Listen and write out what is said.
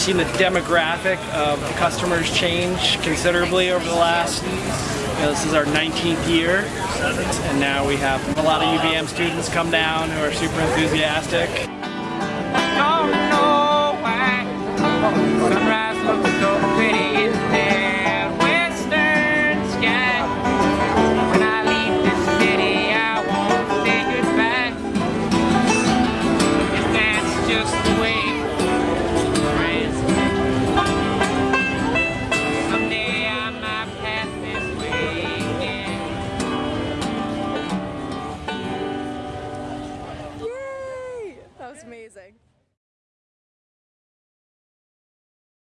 seen the demographic of customers change considerably over the last, you know, this is our 19th year, and now we have a lot of UVM students come down who are super enthusiastic. Why Was amazing.